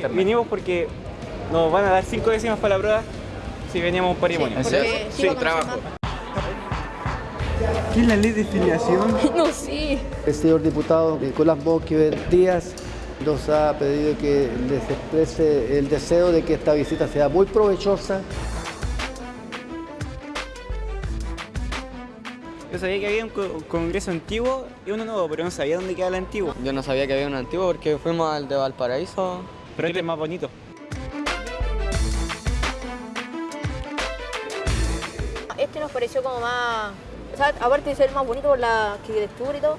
internet. vinimos porque nos van a dar cinco décimas para la prueba si veníamos a un patrimonio. ¿En Porque serio? sí, Sí, trabajo. ¿Qué es la ley de filiación? No, sí. El señor diputado Nicolás Boquiver Díaz nos ha pedido que les exprese el deseo de que esta visita sea muy provechosa. Yo sabía que había un, co- un congreso antiguo y uno nuevo, pero no sabía dónde quedaba el antiguo. Yo no sabía que había un antiguo porque fuimos al de Valparaíso. Pero este es más bonito. Este nos pareció como más... O sea, aparte de ser más bonito por la arquitectura y todo,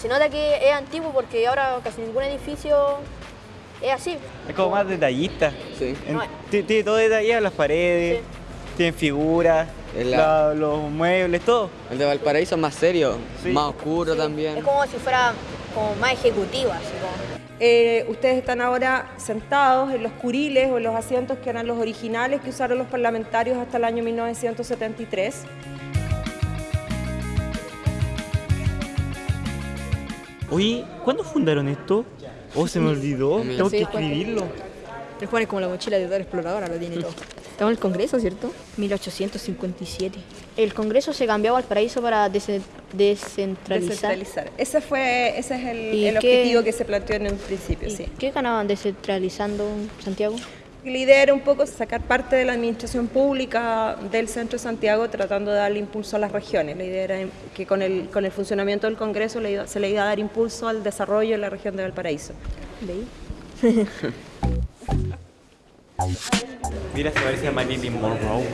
se nota que es antiguo porque ahora casi ningún edificio es así. Es como más detallista. Sí. En- No, ti- Tiene todo detallado, las paredes, tienen figuras, los muebles, todo. El de Valparaíso es más serio, Sí. más oscuro Sí, también. Es como si fuera como más ejecutiva, así como... Eh, ustedes están ahora sentados en los curiles o en los asientos que eran los originales que usaron los parlamentarios hasta el año 1973. Oye, ¿cuándo fundaron esto? Oh, se me olvidó. Tengo Sí, que escribirlo. El Juan es como la mochila de toda exploradora, lo tiene todo. Estamos en el Congreso, ¿cierto? 1857. El Congreso se cambió a Valparaíso para dese- descentralizar. Descentralizar. Ese, fue, ese es el, ¿Y el qué- objetivo que se planteó en un principio, ¿Y sí. ¿Qué ganaban descentralizando Santiago? La idea era un poco sacar parte de la administración pública del centro de Santiago tratando de darle impulso a las regiones. La idea era que con el, con el funcionamiento del Congreso le iba- se le iba a dar impulso al desarrollo en la región de Valparaíso. Leí. Mira, se parece a Marilyn Monroe.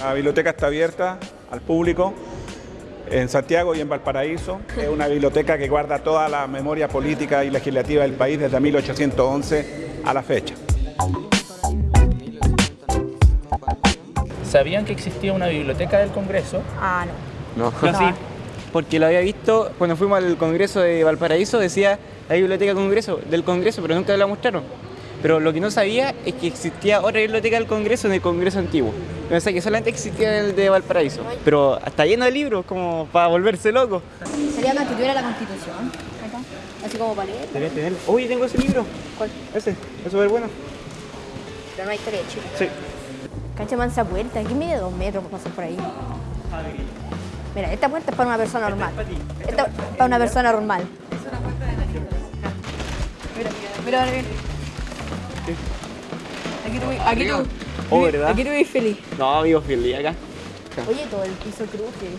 La biblioteca está abierta al público en Santiago y en Valparaíso. Es una biblioteca que guarda toda la memoria política y legislativa del país desde 1811 a la fecha. ¿Sabían que existía una biblioteca del Congreso? Ah, no. No. No, sí, porque lo había visto cuando fuimos al Congreso de Valparaíso, decía la biblioteca Congreso, del Congreso, pero nunca la mostraron. Pero lo que no sabía es que existía otra biblioteca del Congreso en el Congreso antiguo. Pensé que solamente existía el de Valparaíso. Pero está lleno de libros, como para volverse loco. Sería acá que tuviera la constitución. Acá. Así como para leer. Debería tener. Uy, tengo ese libro. ¿Cuál? Ese, es súper bueno. Pero no hay historia de Chile. Sí. Cancha mansa puerta. ¿Qué mide dos metros para pasar por ahí? Mira, esta puerta es para una persona normal. Esta es para una persona normal. Mira, mira, mira. Aquí tú, aquí tú, Oh, ¿verdad? aquí tú vives feliz. No, amigo, feliz acá. Oye, todo el piso cruje.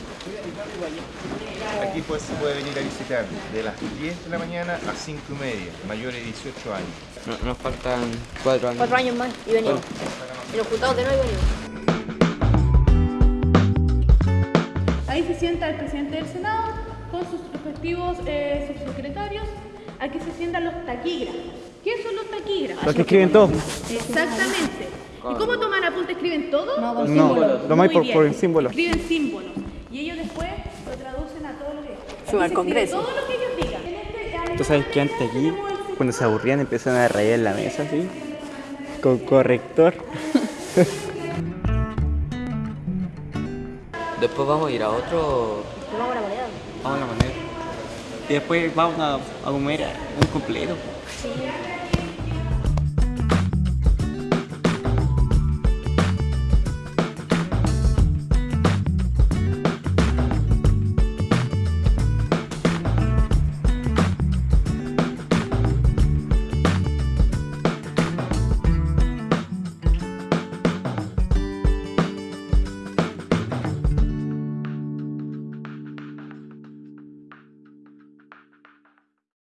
Aquí pues se puede venir a visitar de las 10 de la mañana a 5 y media, mayores de 18 años. No- Nos faltan cuatro años. Cuatro años más y venimos. Y nos juntamos de nuevo y venimos. Se sienta el presidente del Senado con sus respectivos eh, subsecretarios. Aquí se sientan los taquígrafos. ¿Qué son los taquígrafos? Los que escriben todo. Exactamente. ¿Y cómo toman apunte? ¿Escriben todo? No, con No, símbolos. lo más Muy por, bien. por el símbolo. Escriben símbolos. Y ellos después lo traducen a todo lo que... Suba al Congreso. Todo lo que ellos digan. Este- Tú sabes que antes aquí, cuando se aburrían, empezaban a rayar en la mesa, así. Con corrector. Después vamos a ir a otro. Tomamos la moneda. Vamos a la manera. Y después vamos a, a comer un completo. Sí.